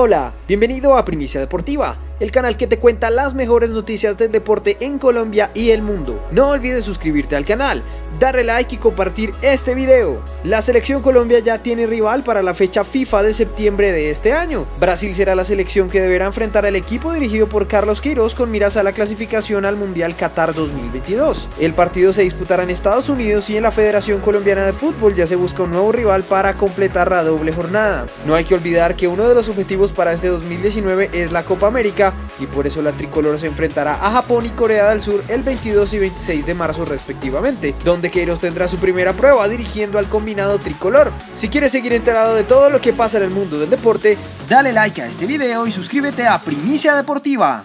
Hola, bienvenido a Primicia Deportiva, el canal que te cuenta las mejores noticias del deporte en Colombia y el mundo. No olvides suscribirte al canal, darle like y compartir este video. La selección Colombia ya tiene rival para la fecha FIFA de septiembre de este año. Brasil será la selección que deberá enfrentar al equipo dirigido por Carlos Queiroz con miras a la clasificación al Mundial Qatar 2022. El partido se disputará en Estados Unidos y en la Federación Colombiana de Fútbol ya se busca un nuevo rival para completar la doble jornada. No hay que olvidar que uno de los objetivos para este 2019 es la Copa América y por eso la tricolor se enfrentará a Japón y Corea del Sur el 22 y 26 de marzo respectivamente, donde Queiroz tendrá su primera prueba dirigiendo al combinado tricolor. Si quieres seguir enterado de todo lo que pasa en el mundo del deporte, dale like a este video y suscríbete a Primicia Deportiva.